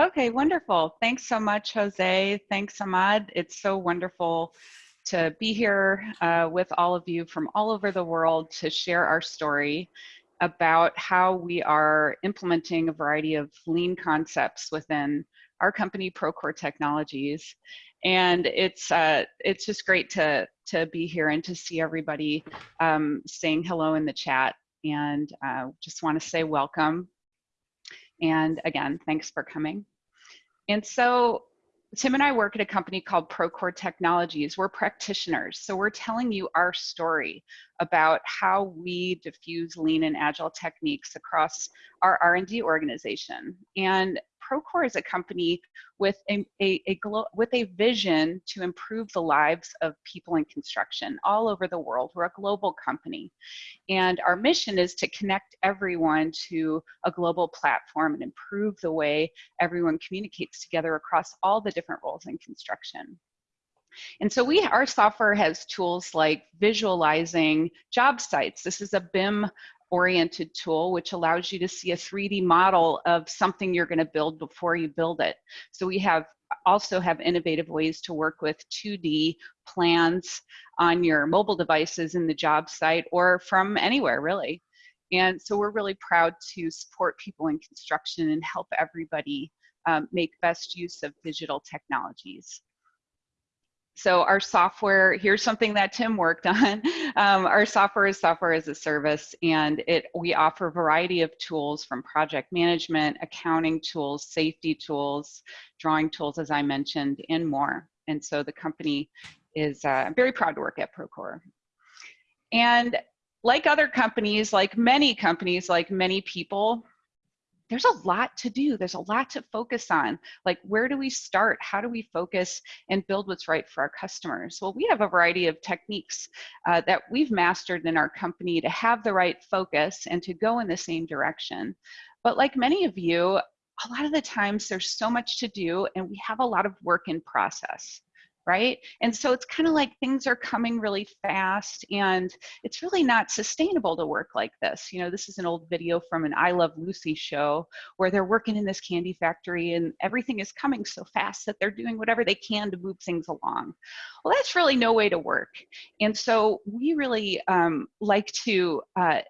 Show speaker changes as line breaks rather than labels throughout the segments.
Okay, wonderful. Thanks so much, Jose. Thanks, Ahmad. It's so wonderful to be here uh, with all of you from all over the world to share our story about how we are implementing a variety of lean concepts within our company, Procore Technologies. And it's uh, it's just great to to be here and to see everybody um, saying hello in the chat. And uh, just want to say welcome. And again, thanks for coming. And so Tim and I work at a company called Procore Technologies. We're practitioners, so we're telling you our story about how we diffuse lean and agile techniques across our R&D organization. And Procore is a company with a, a, a with a vision to improve the lives of people in construction all over the world. We're a global company. And our mission is to connect everyone to a global platform and improve the way everyone communicates together across all the different roles in construction. And so we, our software has tools like visualizing job sites. This is a BIM oriented tool, which allows you to see a 3D model of something you're gonna build before you build it. So we have also have innovative ways to work with 2D plans on your mobile devices in the job site or from anywhere really. And so we're really proud to support people in construction and help everybody um, make best use of digital technologies so our software, here's something that Tim worked on. Um, our software is software as a service and it we offer a variety of tools from project management, accounting tools, safety tools, drawing tools, as I mentioned, and more. And so the company is uh, very proud to work at Procore. And like other companies, like many companies, like many people, there's a lot to do. There's a lot to focus on. Like, where do we start? How do we focus and build what's right for our customers? Well, we have a variety of techniques uh, that we've mastered in our company to have the right focus and to go in the same direction. But like many of you, a lot of the times there's so much to do and we have a lot of work in process right? And so it's kind of like things are coming really fast and it's really not sustainable to work like this. You know, this is an old video from an I Love Lucy show where they're working in this candy factory and everything is coming so fast that they're doing whatever they can to move things along. Well, that's really no way to work. And so we really um, like to uh,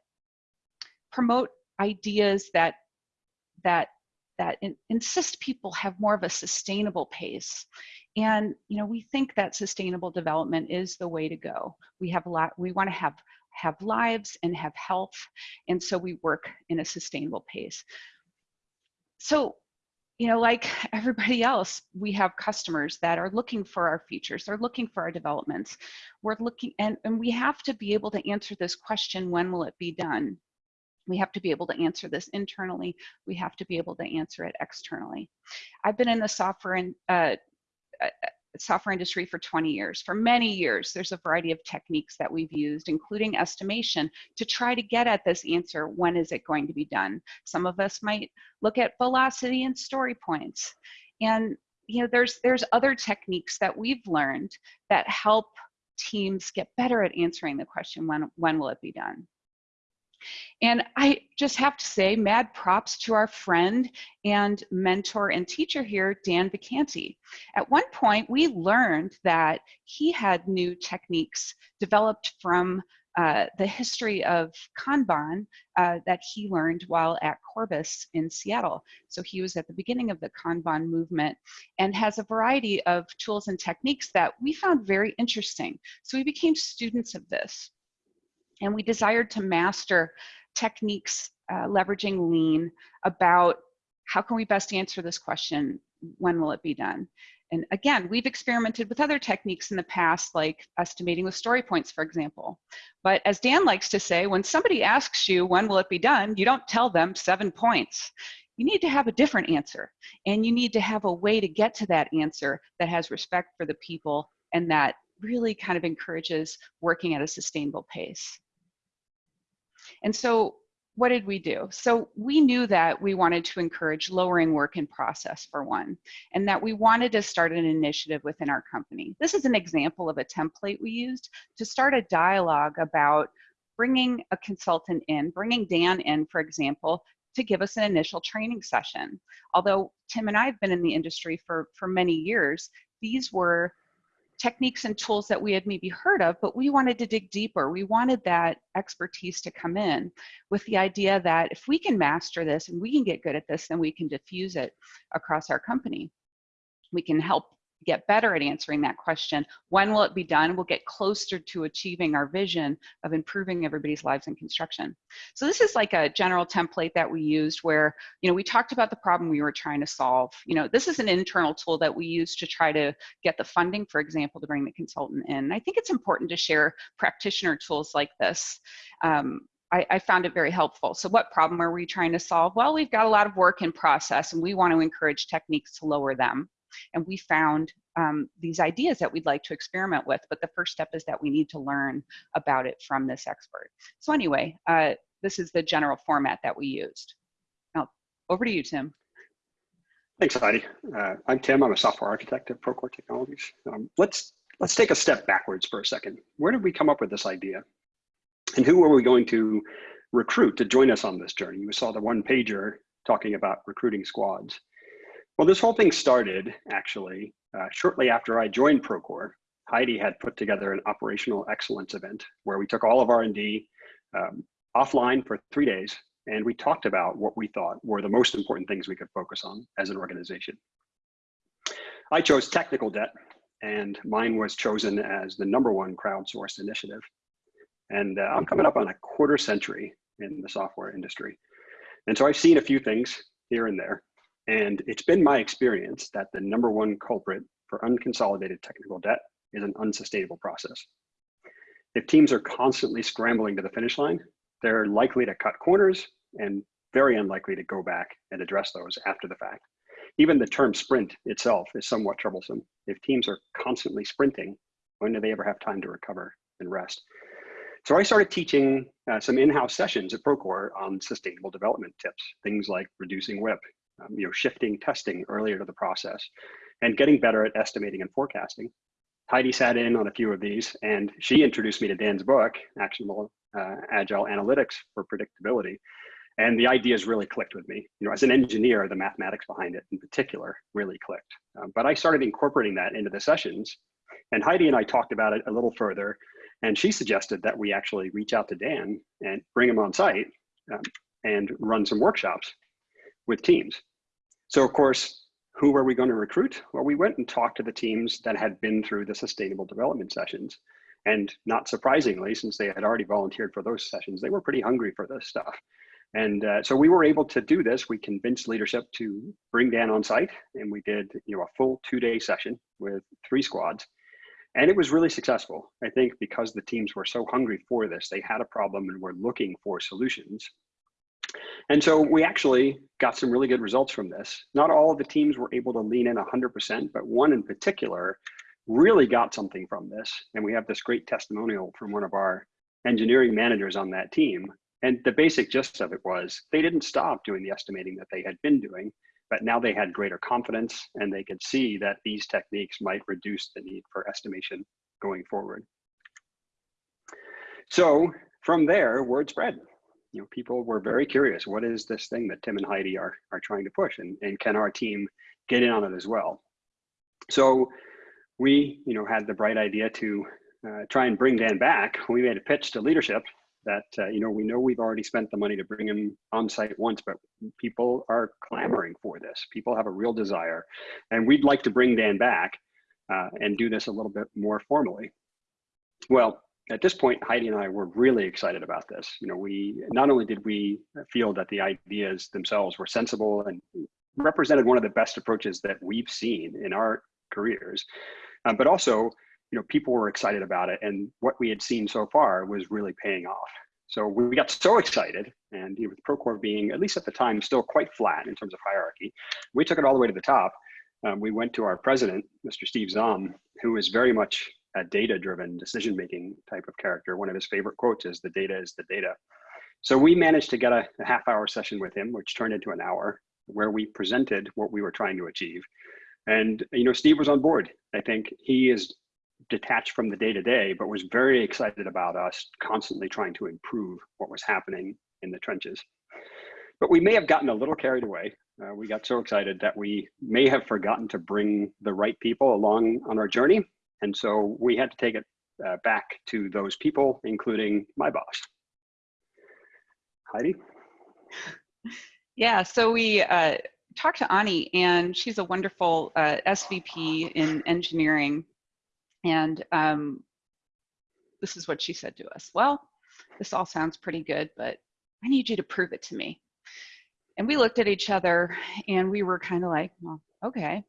promote ideas that that that in, insist people have more of a sustainable pace and you know, we think that sustainable development is the way to go. We have a lot, we want to have have lives and have health, and so we work in a sustainable pace. So, you know, like everybody else, we have customers that are looking for our features, they're looking for our developments. We're looking, and, and we have to be able to answer this question, when will it be done? We have to be able to answer this internally. We have to be able to answer it externally. I've been in the software and uh, software industry for 20 years. For many years, there's a variety of techniques that we've used, including estimation, to try to get at this answer, when is it going to be done? Some of us might look at velocity and story points. And you know, there's, there's other techniques that we've learned that help teams get better at answering the question, when, when will it be done? And I just have to say, mad props to our friend and mentor and teacher here, Dan Vacanti. At one point, we learned that he had new techniques developed from uh, the history of Kanban uh, that he learned while at Corbis in Seattle. So he was at the beginning of the Kanban movement and has a variety of tools and techniques that we found very interesting. So we became students of this. And we desired to master techniques uh, leveraging lean about how can we best answer this question, when will it be done? And again, we've experimented with other techniques in the past, like estimating with story points, for example. But as Dan likes to say, when somebody asks you, when will it be done, you don't tell them seven points. You need to have a different answer. And you need to have a way to get to that answer that has respect for the people and that really kind of encourages working at a sustainable pace. And so what did we do? So we knew that we wanted to encourage lowering work in process for one, and that we wanted to start an initiative within our company. This is an example of a template we used to start a dialogue about bringing a consultant in, bringing Dan in, for example, to give us an initial training session. Although Tim and I have been in the industry for, for many years, these were techniques and tools that we had maybe heard of, but we wanted to dig deeper. We wanted that expertise to come in with the idea that if we can master this and we can get good at this, then we can diffuse it across our company. We can help get better at answering that question. When will it be done? We'll get closer to achieving our vision of improving everybody's lives in construction. So this is like a general template that we used where, you know, we talked about the problem we were trying to solve. You know, this is an internal tool that we use to try to get the funding, for example, to bring the consultant in. I think it's important to share practitioner tools like this. Um, I, found it very helpful. So what problem are we trying to solve? Well, we've got a lot of work in process and we want to encourage techniques to lower them and we found um, these ideas that we'd like to experiment with. But the first step is that we need to learn about it from this expert. So anyway, uh, this is the general format that we used. Now, over to you, Tim.
Thanks, Heidi. Uh, I'm Tim. I'm a software architect at Procore Technologies. Um, let's let's take a step backwards for a second. Where did we come up with this idea? And who were we going to recruit to join us on this journey? You saw the one pager talking about recruiting squads. Well, this whole thing started actually uh, shortly after I joined Procore. Heidi had put together an operational excellence event where we took all of R&D um, offline for three days and we talked about what we thought were the most important things we could focus on as an organization. I chose technical debt and mine was chosen as the number one crowdsourced initiative. And uh, I'm coming up on a quarter century in the software industry. And so I've seen a few things here and there. And it's been my experience that the number one culprit for unconsolidated technical debt is an unsustainable process. If teams are constantly scrambling to the finish line, they're likely to cut corners and very unlikely to go back and address those after the fact. Even the term sprint itself is somewhat troublesome. If teams are constantly sprinting, when do they ever have time to recover and rest? So I started teaching uh, some in-house sessions at Procore on sustainable development tips, things like reducing WIP, um, you know, shifting testing earlier to the process and getting better at estimating and forecasting. Heidi sat in on a few of these and she introduced me to Dan's book, Actionable uh, Agile Analytics for Predictability. And the ideas really clicked with me. You know, as an engineer, the mathematics behind it in particular really clicked. Um, but I started incorporating that into the sessions and Heidi and I talked about it a little further and she suggested that we actually reach out to Dan and bring him on site um, and run some workshops with teams. So of course, who were we going to recruit? Well, we went and talked to the teams that had been through the sustainable development sessions. And not surprisingly, since they had already volunteered for those sessions, they were pretty hungry for this stuff. And uh, so we were able to do this. We convinced leadership to bring Dan on site and we did you know, a full two day session with three squads. And it was really successful. I think because the teams were so hungry for this, they had a problem and were looking for solutions. And so we actually got some really good results from this. Not all of the teams were able to lean in 100%, but one in particular really got something from this. And we have this great testimonial from one of our engineering managers on that team. And the basic gist of it was they didn't stop doing the estimating that they had been doing, but now they had greater confidence and they could see that these techniques might reduce the need for estimation going forward. So from there, word spread you know, people were very curious. What is this thing that Tim and Heidi are are trying to push, and and can our team get in on it as well? So we, you know, had the bright idea to uh, try and bring Dan back. We made a pitch to leadership that uh, you know we know we've already spent the money to bring him on site once, but people are clamoring for this. People have a real desire, and we'd like to bring Dan back uh, and do this a little bit more formally. Well, at this point, Heidi and I were really excited about this. You know, we not only did we feel that the ideas themselves were sensible and represented one of the best approaches that we've seen in our careers, um, but also, you know, people were excited about it, and what we had seen so far was really paying off. So we got so excited, and you know, with Procore being, at least at the time, still quite flat in terms of hierarchy, we took it all the way to the top. Um, we went to our president, Mr. Steve Zahm, who is very much a data driven decision making type of character. One of his favorite quotes is the data is the data. So we managed to get a, a half hour session with him, which turned into an hour where we presented what we were trying to achieve. And, you know, Steve was on board. I think he is detached from the day to day, but was very excited about us constantly trying to improve what was happening in the trenches. But we may have gotten a little carried away. Uh, we got so excited that we may have forgotten to bring the right people along on our journey. And so we had to take it uh, back to those people, including my boss. Heidi?
Yeah, so we uh, talked to Ani, and she's a wonderful uh, SVP in engineering. And um, this is what she said to us. Well, this all sounds pretty good, but I need you to prove it to me. And we looked at each other and we were kind of like, well, okay,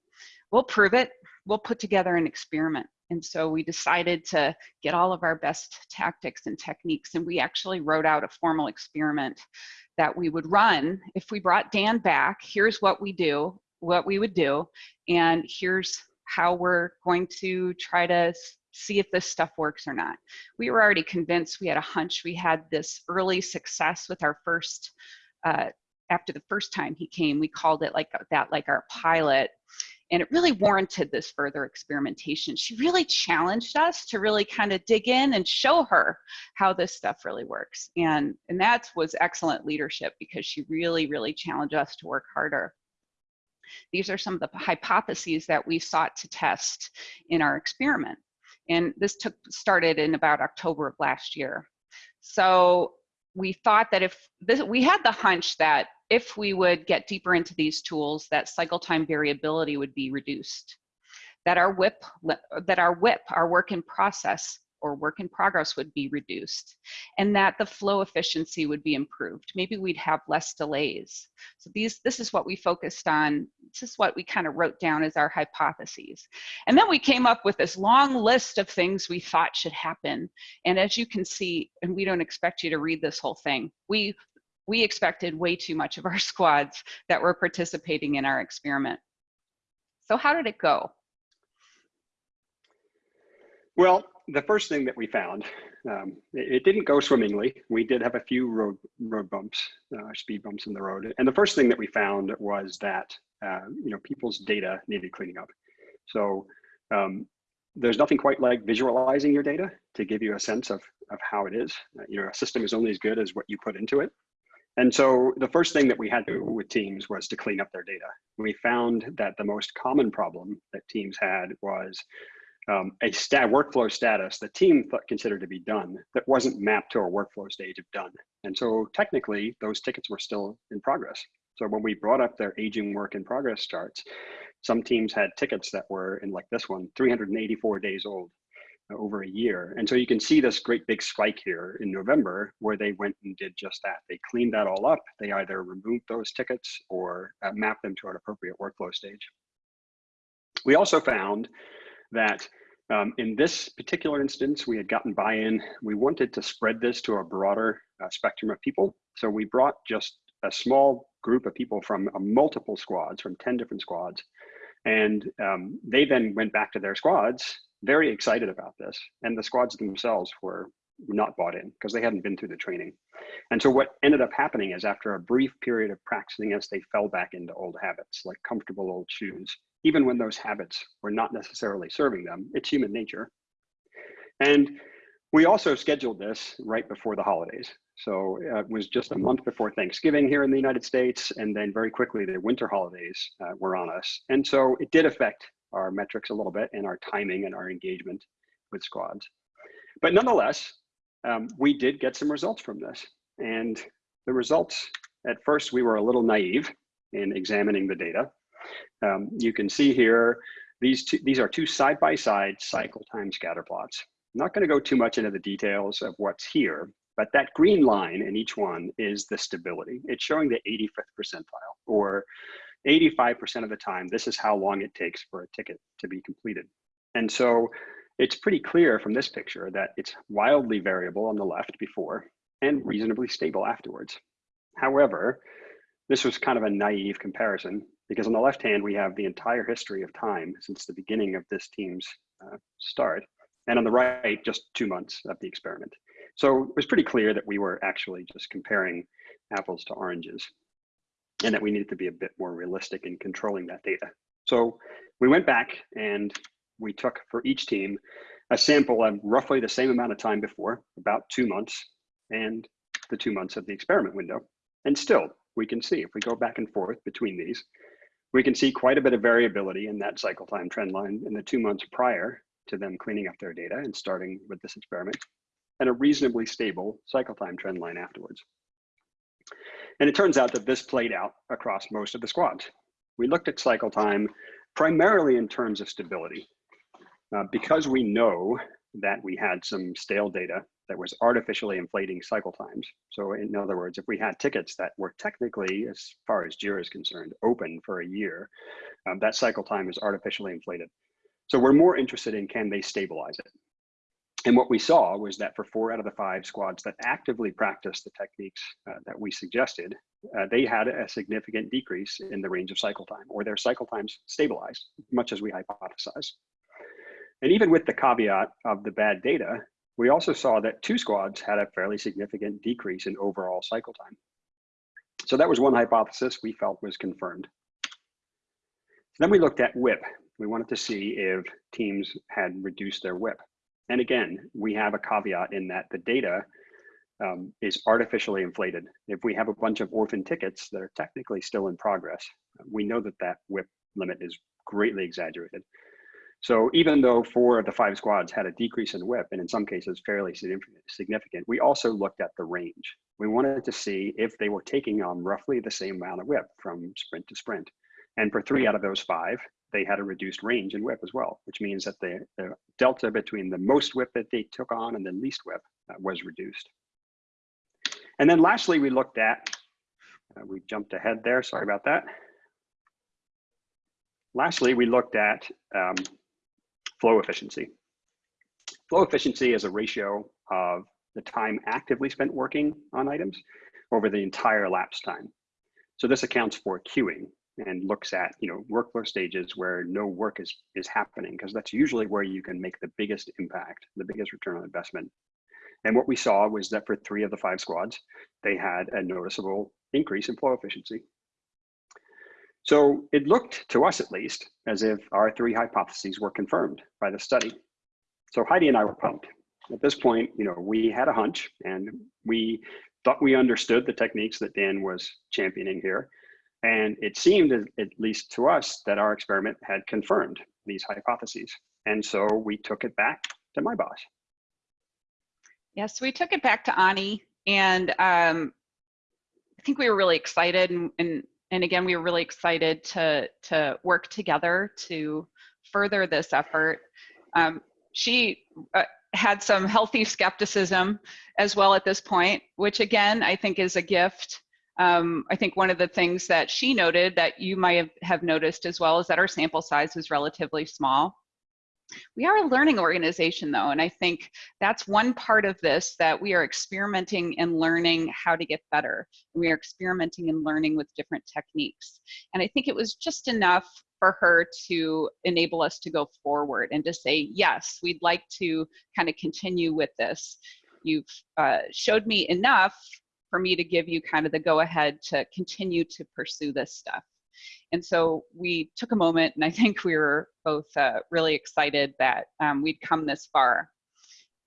we'll prove it. We'll put together an experiment. And so we decided to get all of our best tactics and techniques. And we actually wrote out a formal experiment that we would run if we brought Dan back. Here's what we do, what we would do. And here's how we're going to try to see if this stuff works or not. We were already convinced, we had a hunch, we had this early success with our first, uh, after the first time he came, we called it like that, like our pilot. And it really warranted this further experimentation. She really challenged us to really kind of dig in and show her how this stuff really works. And, and that was excellent leadership because she really, really challenged us to work harder. These are some of the hypotheses that we sought to test in our experiment. And this took started in about October of last year. So we thought that if this, we had the hunch that if we would get deeper into these tools, that cycle time variability would be reduced, that our WIP, that our WIP, our work in process, or work in progress would be reduced and that the flow efficiency would be improved. Maybe we'd have less delays. So these, this is what we focused on. This is what we kind of wrote down as our hypotheses. And then we came up with this long list of things we thought should happen. And as you can see, and we don't expect you to read this whole thing, we, we expected way too much of our squads that were participating in our experiment. So how did it go?
Well, the first thing that we found, um, it, it, didn't go swimmingly. We did have a few road road bumps, uh, speed bumps in the road. And the first thing that we found was that uh, you know people's data needed cleaning up. So um, there's nothing quite like visualizing your data to give you a sense of of how it is. Uh, you know, a system is only as good as what you put into it. And so the first thing that we had to do with teams was to clean up their data. We found that the most common problem that teams had was um, a stat workflow status the team thought, considered to be done that wasn't mapped to a workflow stage of done. And so technically those tickets were still in progress. So when we brought up their aging work in progress charts, some teams had tickets that were in like this one, 384 days old uh, over a year. And so you can see this great big spike here in November where they went and did just that. They cleaned that all up. They either removed those tickets or uh, mapped them to an appropriate workflow stage. We also found that um, in this particular instance, we had gotten buy-in. We wanted to spread this to a broader uh, spectrum of people. So we brought just a small group of people from uh, multiple squads, from 10 different squads. And um, they then went back to their squads, very excited about this. And the squads themselves were not bought in because they hadn't been through the training. And so what ended up happening is after a brief period of practicing this, they fell back into old habits, like comfortable old shoes even when those habits were not necessarily serving them. It's human nature. And we also scheduled this right before the holidays. So uh, it was just a month before Thanksgiving here in the United States. And then very quickly, the winter holidays uh, were on us. And so it did affect our metrics a little bit and our timing and our engagement with squads. But nonetheless, um, we did get some results from this. And the results, at first, we were a little naive in examining the data. Um, you can see here, these, two, these are two side-by-side -side cycle time scatter plots. I'm not gonna go too much into the details of what's here, but that green line in each one is the stability. It's showing the 85th percentile, or 85% of the time, this is how long it takes for a ticket to be completed. And so it's pretty clear from this picture that it's wildly variable on the left before and reasonably stable afterwards. However, this was kind of a naive comparison because on the left hand, we have the entire history of time since the beginning of this team's uh, start. And on the right, just two months of the experiment. So it was pretty clear that we were actually just comparing apples to oranges and that we needed to be a bit more realistic in controlling that data. So we went back and we took for each team a sample of roughly the same amount of time before, about two months, and the two months of the experiment window. And still, we can see if we go back and forth between these, we can see quite a bit of variability in that cycle time trend line in the two months prior to them cleaning up their data and starting with this experiment, and a reasonably stable cycle time trend line afterwards. And it turns out that this played out across most of the squads. We looked at cycle time primarily in terms of stability. Uh, because we know that we had some stale data that was artificially inflating cycle times. So in other words, if we had tickets that were technically, as far as JIRA is concerned, open for a year, um, that cycle time is artificially inflated. So we're more interested in can they stabilize it? And what we saw was that for four out of the five squads that actively practiced the techniques uh, that we suggested, uh, they had a significant decrease in the range of cycle time, or their cycle times stabilized, much as we hypothesized. And even with the caveat of the bad data, we also saw that two squads had a fairly significant decrease in overall cycle time. So that was one hypothesis we felt was confirmed. Then we looked at WIP. We wanted to see if teams had reduced their WIP. And again, we have a caveat in that the data um, is artificially inflated. If we have a bunch of orphan tickets that are technically still in progress, we know that that WIP limit is greatly exaggerated. So even though four of the five squads had a decrease in WIP, and in some cases fairly significant, we also looked at the range. We wanted to see if they were taking on roughly the same amount of WIP from sprint to sprint. And for three out of those five, they had a reduced range in WIP as well, which means that the, the delta between the most WIP that they took on and the least WIP uh, was reduced. And then lastly, we looked at, uh, we jumped ahead there, sorry about that. Lastly, we looked at um, flow efficiency. Flow efficiency is a ratio of the time actively spent working on items over the entire lapse time. So this accounts for queuing and looks at you know workflow stages where no work is is happening because that's usually where you can make the biggest impact, the biggest return on investment. And what we saw was that for three of the five squads, they had a noticeable increase in flow efficiency. So it looked to us at least as if our three hypotheses were confirmed by the study. So Heidi and I were pumped. At this point, you know, we had a hunch and we thought we understood the techniques that Dan was championing here. And it seemed, at least to us, that our experiment had confirmed these hypotheses. And so we took it back to my boss.
Yes, we took it back to Ani, and um, I think we were really excited and, and and again, we are really excited to, to work together to further this effort. Um, she uh, had some healthy skepticism as well at this point, which again, I think is a gift. Um, I think one of the things that she noted that you might have, have noticed as well is that our sample size is relatively small. We are a learning organization though, and I think that's one part of this that we are experimenting and learning how to get better. We are experimenting and learning with different techniques. And I think it was just enough for her to enable us to go forward and to say, yes, we'd like to kind of continue with this. You've uh, showed me enough for me to give you kind of the go ahead to continue to pursue this stuff. And so we took a moment, and I think we were both uh, really excited that um, we'd come this far.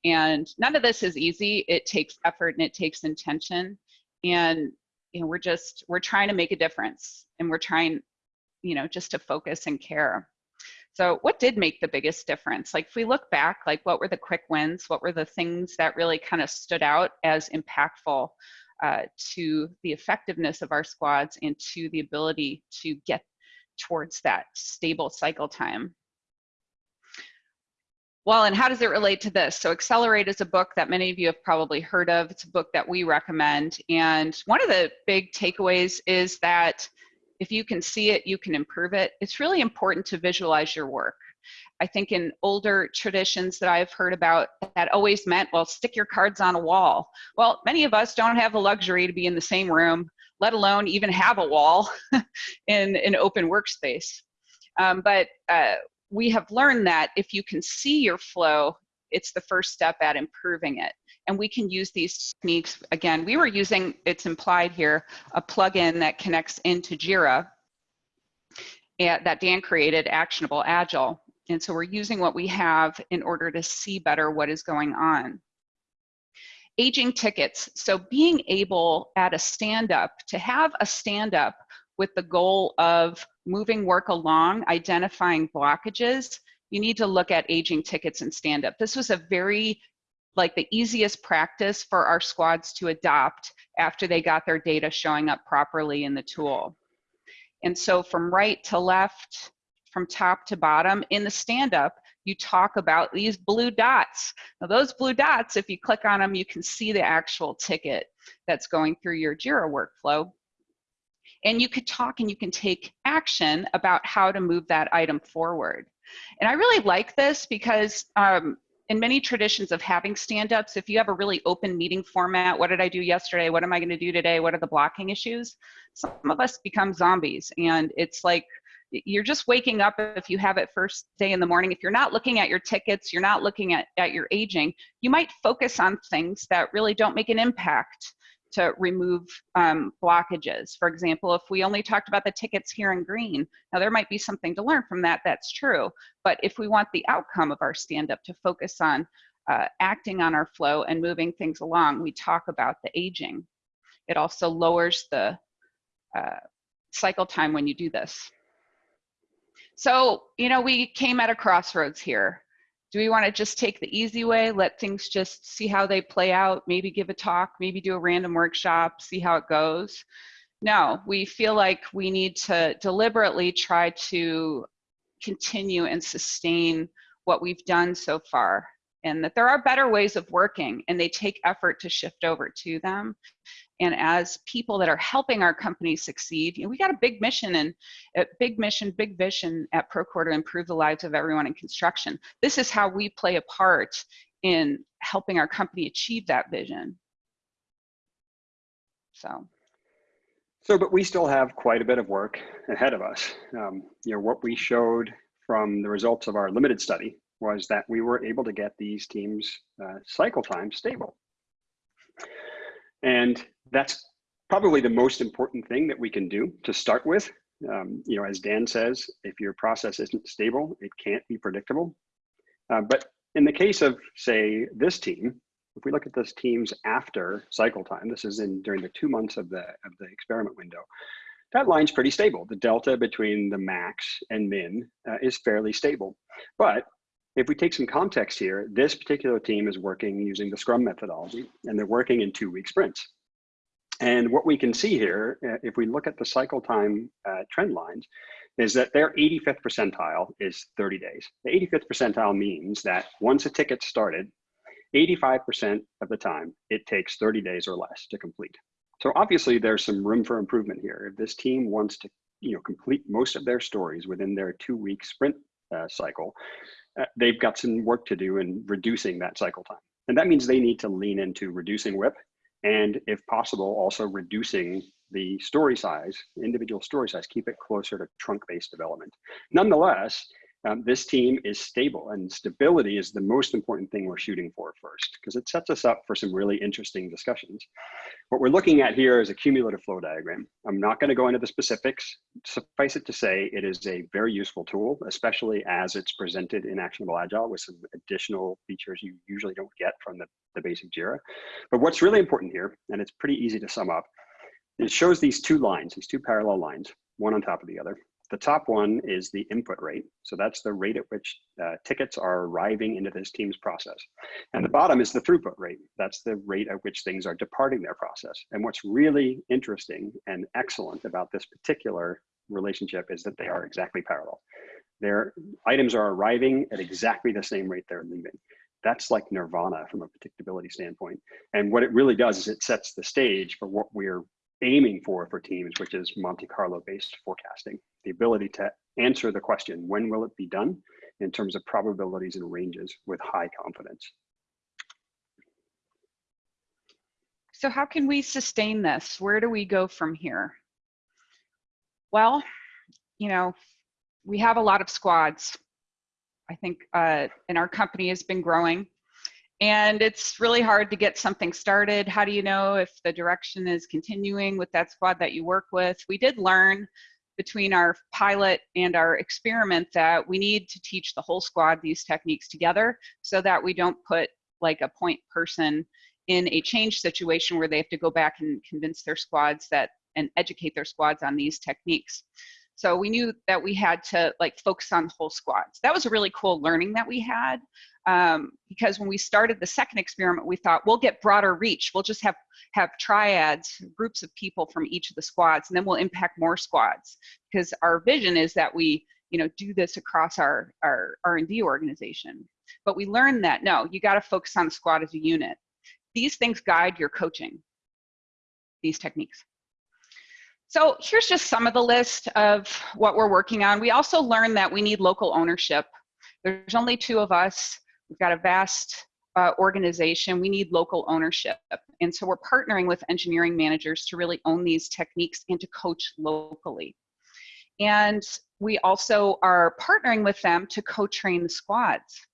And none of this is easy. It takes effort and it takes intention. And you know, we're just we're trying to make a difference, and we're trying, you know, just to focus and care. So what did make the biggest difference? Like if we look back, like what were the quick wins? What were the things that really kind of stood out as impactful? Uh, to the effectiveness of our squads and to the ability to get towards that stable cycle time. Well, and how does it relate to this? So Accelerate is a book that many of you have probably heard of. It's a book that we recommend. And one of the big takeaways is that if you can see it, you can improve it. It's really important to visualize your work. I think in older traditions that I've heard about, that always meant, well, stick your cards on a wall. Well, many of us don't have the luxury to be in the same room, let alone even have a wall in an open workspace. Um, but uh, we have learned that if you can see your flow, it's the first step at improving it. And we can use these techniques. Again, we were using, it's implied here, a plugin that connects into JIRA that Dan created, Actionable Agile. And so we're using what we have in order to see better what is going on. aging tickets. So being able at a stand up to have a stand up with the goal of moving work along, identifying blockages, you need to look at aging tickets and stand up. This was a very like the easiest practice for our squads to adopt after they got their data showing up properly in the tool. And so from right to left, from top to bottom, in the stand-up, you talk about these blue dots. Now those blue dots, if you click on them, you can see the actual ticket that's going through your JIRA workflow. And you could talk and you can take action about how to move that item forward. And I really like this because um, in many traditions of having stand-ups, if you have a really open meeting format, what did I do yesterday? What am I gonna do today? What are the blocking issues? Some of us become zombies and it's like, you're just waking up if you have it first day in the morning. If you're not looking at your tickets, you're not looking at, at your aging, you might focus on things that really don't make an impact to remove um, blockages. For example, if we only talked about the tickets here in green, now there might be something to learn from that, that's true. But if we want the outcome of our stand-up to focus on uh, acting on our flow and moving things along, we talk about the aging. It also lowers the uh, cycle time when you do this. So, you know, we came at a crossroads here. Do we want to just take the easy way, let things just see how they play out, maybe give a talk, maybe do a random workshop, see how it goes? No, we feel like we need to deliberately try to continue and sustain what we've done so far and that there are better ways of working and they take effort to shift over to them and as people that are helping our company succeed, you know, we got a big mission and a big mission, big vision at Procore to improve the lives of everyone in construction. This is how we play a part in helping our company achieve that vision. So.
So, but we still have quite a bit of work ahead of us. Um, you know, what we showed from the results of our limited study was that we were able to get these teams uh, cycle time stable. And that's probably the most important thing that we can do to start with. Um, you know, as Dan says, if your process isn't stable, it can't be predictable. Uh, but in the case of, say, this team, if we look at this teams after cycle time, this is in during the two months of the of the experiment window, that line's pretty stable. The delta between the max and min uh, is fairly stable. But if we take some context here, this particular team is working using the Scrum methodology, and they're working in two-week sprints. And what we can see here, uh, if we look at the cycle time uh, trend lines, is that their 85th percentile is 30 days. The 85th percentile means that once a ticket started, 85% of the time, it takes 30 days or less to complete. So obviously there's some room for improvement here. If this team wants to you know, complete most of their stories within their two week sprint uh, cycle, uh, they've got some work to do in reducing that cycle time. And that means they need to lean into reducing WIP and if possible, also reducing the story size, individual story size, keep it closer to trunk-based development. Nonetheless, um, this team is stable and stability is the most important thing we're shooting for first because it sets us up for some really interesting discussions. What we're looking at here is a cumulative flow diagram. I'm not going to go into the specifics. Suffice it to say, it is a very useful tool, especially as it's presented in Actionable Agile with some additional features you usually don't get from the, the basic JIRA. But what's really important here, and it's pretty easy to sum up, it shows these two lines, these two parallel lines, one on top of the other. The top one is the input rate. So that's the rate at which uh, tickets are arriving into this team's process. And the bottom is the throughput rate. That's the rate at which things are departing their process. And what's really interesting and excellent about this particular relationship is that they are exactly parallel. Their items are arriving at exactly the same rate they're leaving. That's like nirvana from a predictability standpoint. And what it really does is it sets the stage for what we're aiming for for teams, which is Monte Carlo based forecasting, the ability to answer the question, when will it be done in terms of probabilities and ranges with high confidence.
So how can we sustain this? Where do we go from here? Well, you know, we have a lot of squads. I think, uh, and our company has been growing and it's really hard to get something started. How do you know if the direction is continuing with that squad that you work with? We did learn between our pilot and our experiment that we need to teach the whole squad these techniques together so that we don't put like a point person in a change situation where they have to go back and convince their squads that and educate their squads on these techniques. So we knew that we had to like focus on whole squads. That was a really cool learning that we had um, because when we started the second experiment, we thought we'll get broader reach. We'll just have have triads, groups of people from each of the squads, and then we'll impact more squads. Because our vision is that we, you know, do this across our our R&D organization. But we learned that no, you got to focus on the squad as a unit. These things guide your coaching. These techniques. So here's just some of the list of what we're working on. We also learned that we need local ownership. There's only two of us. We've got a vast uh, organization. We need local ownership. And so we're partnering with engineering managers to really own these techniques and to coach locally. And we also are partnering with them to co-train the squads.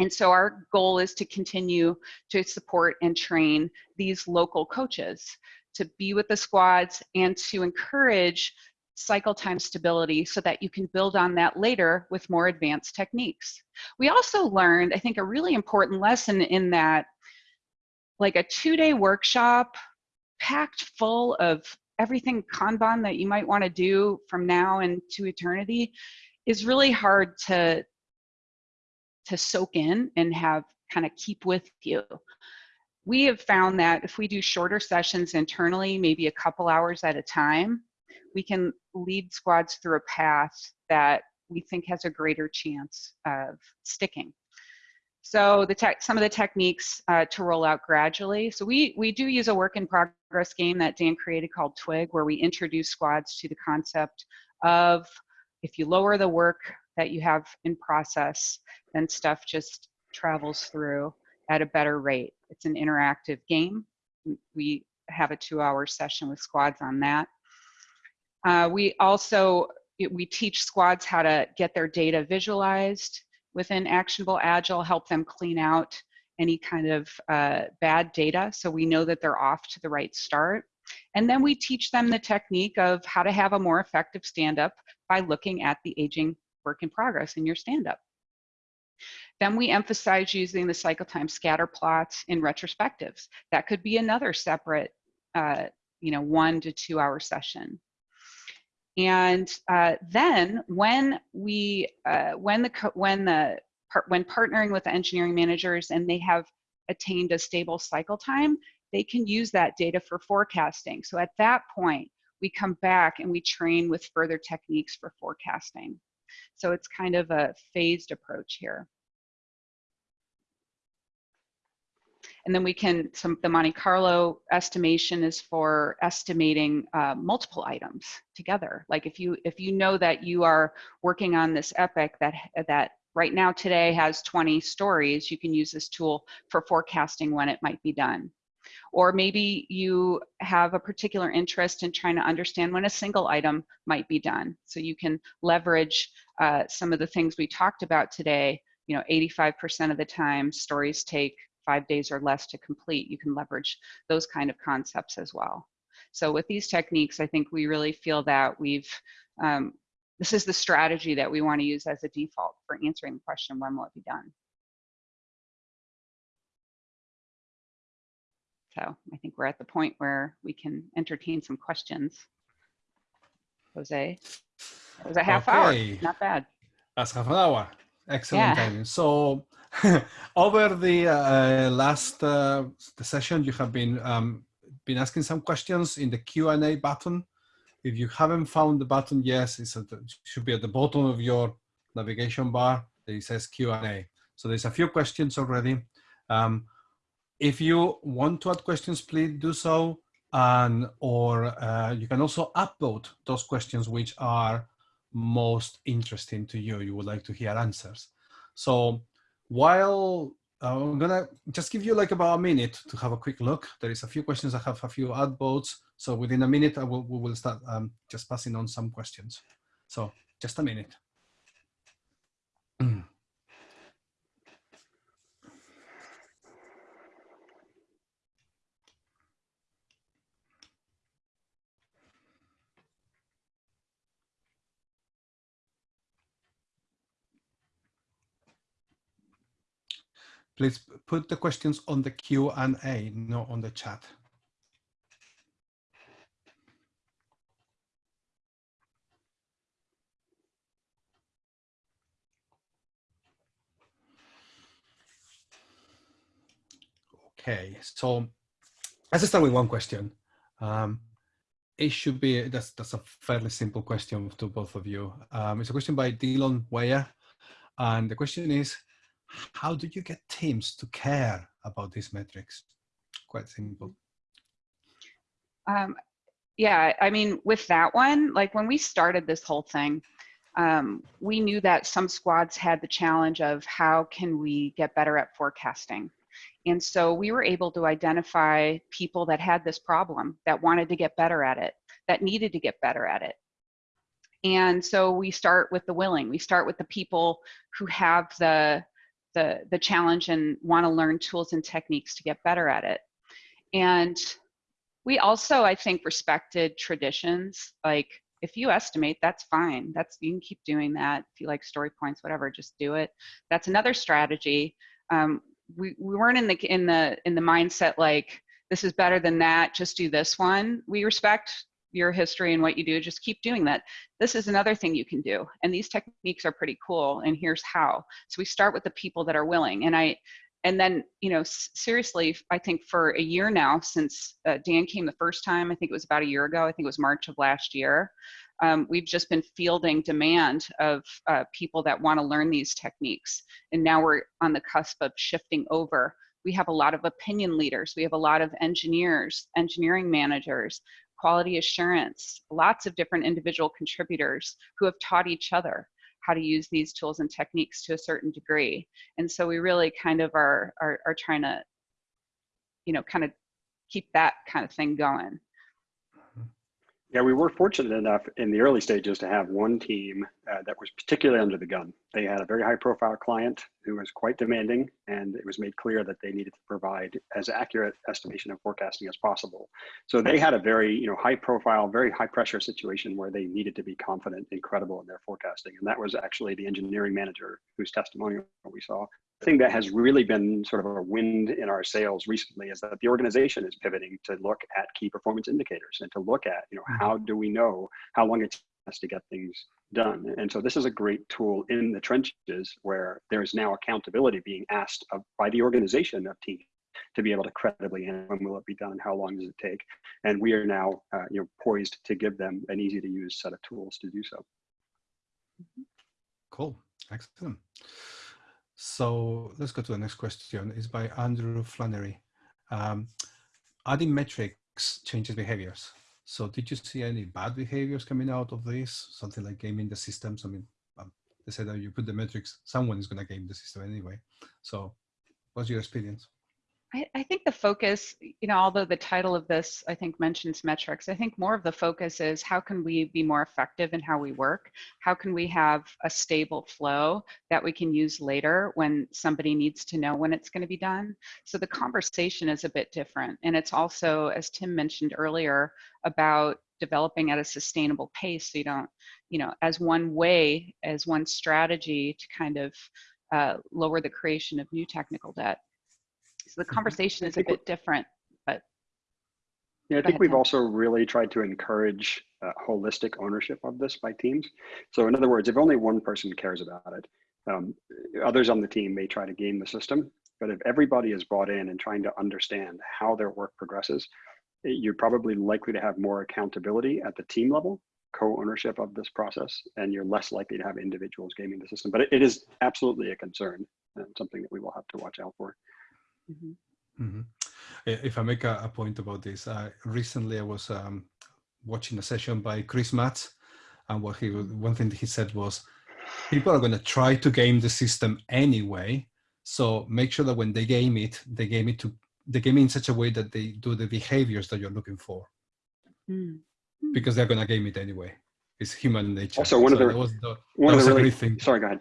And so our goal is to continue to support and train these local coaches to be with the squads and to encourage cycle time stability so that you can build on that later with more advanced techniques. We also learned, I think, a really important lesson in that like a two-day workshop packed full of everything Kanban that you might want to do from now and to eternity is really hard to to soak in and have kind of keep with you. We have found that if we do shorter sessions internally, maybe a couple hours at a time, we can lead squads through a path that we think has a greater chance of sticking. So the tech, some of the techniques uh, to roll out gradually. So we, we do use a work in progress game that Dan created called Twig, where we introduce squads to the concept of if you lower the work that you have in process, then stuff just travels through at a better rate. It's an interactive game. We have a two hour session with squads on that. Uh, we also, we teach squads how to get their data visualized within Actionable Agile, help them clean out any kind of uh, bad data so we know that they're off to the right start. And then we teach them the technique of how to have a more effective stand-up by looking at the aging work in progress in your stand-up. Then we emphasize using the cycle time scatter plots in retrospectives. That could be another separate, uh, you know, one to two hour session. And uh, then when we, uh, when the, when the, when partnering with the engineering managers and they have attained a stable cycle time, they can use that data for forecasting. So at that point, we come back and we train with further techniques for forecasting. So it's kind of a phased approach here. And then we can, some the Monte Carlo estimation is for estimating uh, multiple items together. Like if you if you know that you are working on this epic that that right now today has 20 stories, you can use this tool for forecasting when it might be done. Or maybe you have a particular interest in trying to understand when a single item might be done. So you can leverage uh, some of the things we talked about today. You know, 85% of the time stories take five days or less to complete, you can leverage those kind of concepts as well. So with these techniques, I think we really feel that we've, um, this is the strategy that we want to use as a default for answering the question, when will it be done? So I think we're at the point where we can entertain some questions. Jose, it was a half okay. hour, not bad.
That's half an hour. Excellent yeah. timing. So over the uh, last uh, the session, you have been um, been asking some questions in the Q and A button. If you haven't found the button, yes, it should be at the bottom of your navigation bar. It says Q and A. So there's a few questions already. Um, if you want to add questions, please do so. And or uh, you can also upvote those questions which are most interesting to you. You would like to hear answers. So while uh, I'm gonna just give you like about a minute to have a quick look. There is a few questions. I have a few ad votes. So within a minute, I will, we will start um, just passing on some questions. So just a minute. please put the questions on the Q&A, not on the chat. Okay, so let's start with one question. Um, it should be, that's, that's a fairly simple question to both of you. Um, it's a question by Dylan Weyer. And the question is, how do you get teams to care about these metrics? Quite simple.
Um, yeah, I mean, with that one, like when we started this whole thing, um, we knew that some squads had the challenge of how can we get better at forecasting. And so we were able to identify people that had this problem, that wanted to get better at it, that needed to get better at it. And so we start with the willing. We start with the people who have the the the challenge and want to learn tools and techniques to get better at it. And we also, I think, respected traditions. Like if you estimate, that's fine. That's you can keep doing that. If you like story points, whatever, just do it. That's another strategy. Um, we, we weren't in the in the in the mindset like this is better than that just do this one we respect your history and what you do just keep doing that this is another thing you can do and these techniques are pretty cool and here's how so we start with the people that are willing and i and then you know seriously i think for a year now since uh, dan came the first time i think it was about a year ago i think it was march of last year um, we've just been fielding demand of uh, people that want to learn these techniques. And now we're on the cusp of shifting over. We have a lot of opinion leaders. We have a lot of engineers, engineering managers, quality assurance, lots of different individual contributors who have taught each other how to use these tools and techniques to a certain degree. And so we really kind of are, are, are trying to, you know, kind of keep that kind of thing going.
Yeah, we were fortunate enough in the early stages to have one team uh, that was particularly under the gun. They had a very high profile client who was quite demanding, and it was made clear that they needed to provide as accurate estimation of forecasting as possible. So they had a very you know, high profile, very high pressure situation where they needed to be confident and credible in their forecasting. And that was actually the engineering manager whose testimonial we saw thing that has really been sort of a wind in our sails recently is that the organization is pivoting to look at key performance indicators and to look at, you know, how do we know how long it takes to get things done? And so this is a great tool in the trenches where there is now accountability being asked of, by the organization of teams to be able to credibly and when will it be done? How long does it take? And we are now uh, you know poised to give them an easy to use set of tools to do so.
Cool. Excellent so let's go to the next question. It's by Andrew Flannery. Um, adding metrics changes behaviors. So did you see any bad behaviors coming out of this? Something like gaming the systems? I mean, um, they said that you put the metrics, someone is going to game the system anyway. So what's your experience?
I, I, think the focus, you know, although the title of this, I think, mentions metrics, I think more of the focus is how can we be more effective in how we work? How can we have a stable flow that we can use later when somebody needs to know when it's going to be done? So the conversation is a bit different. And it's also, as Tim mentioned earlier, about developing at a sustainable pace so you don't, you know, as one way, as one strategy to kind of uh, lower the creation of new technical debt. So the conversation is a bit different, but.
Yeah, I think ahead, we've also really tried to encourage uh, holistic ownership of this by teams. So in other words, if only one person cares about it, um, others on the team may try to game the system. But if everybody is bought in and trying to understand how their work progresses, you're probably likely to have more accountability at the team level, co-ownership of this process, and you're less likely to have individuals gaming the system. But it, it is absolutely a concern and something that we will have to watch out for.
Mm -hmm. Mm -hmm. If I make a, a, point about this, uh, recently I was um, watching a session by Chris Matts, and what he one thing he said was, people are going to try to game the system anyway. So make sure that when they game it, they game it to they game it in such a way that they do the behaviors that you're looking for, mm. because they're going to game it anyway. It's human nature.
Also, one so of the,
was the
one of the really, thing. Sorry, go ahead.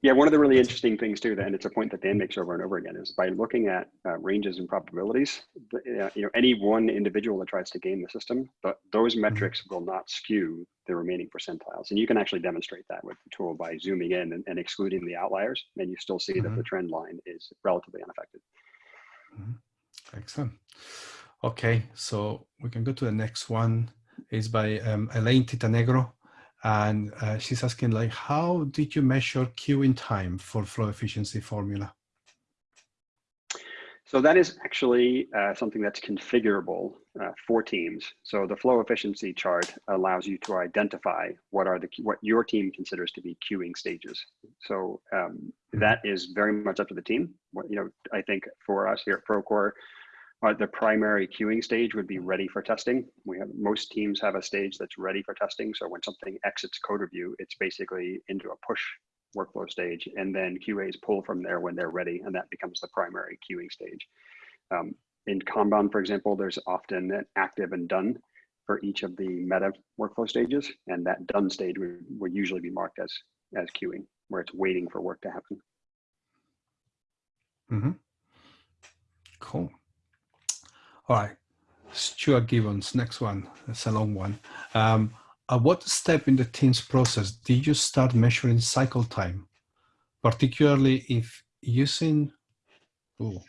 Yeah, one of the really interesting things too, and it's a point that Dan makes over and over again, is by looking at uh, ranges and probabilities, uh, you know, any one individual that tries to game the system, but those
Mm-hmm.
metrics will not skew the remaining percentiles. And you can actually demonstrate that with the tool by zooming in and, and excluding the outliers, and you still see that the trend line is relatively unaffected.
Excellent. Okay, so we can go to the next one. It's by um, Elaine Titanegro. And uh, she's asking like, how did you measure queuing time for flow efficiency formula?
So that is actually uh, something that's configurable uh, for teams. So the flow efficiency chart allows you to identify what are the what your team considers to be queuing stages. So um, that is very much up to the team. What, you know, I think for us here at Procore, uh, the primary queuing stage would be ready for testing. We have most teams have a stage that's ready for testing. So when something exits code review, it's basically into a push workflow stage, and then QAs pull from there when they're ready, and that becomes the primary queuing stage. Um, in Kanban, for example, there's often an active and done for each of the meta workflow stages, and that done stage would, would usually be marked as as queuing, where it's waiting for work to happen.
Mm -hmm. Cool. All right, Stuart Gibbons, next one. That's a long one. Um, at what step in the team's process did you start measuring cycle time, particularly if using, oh,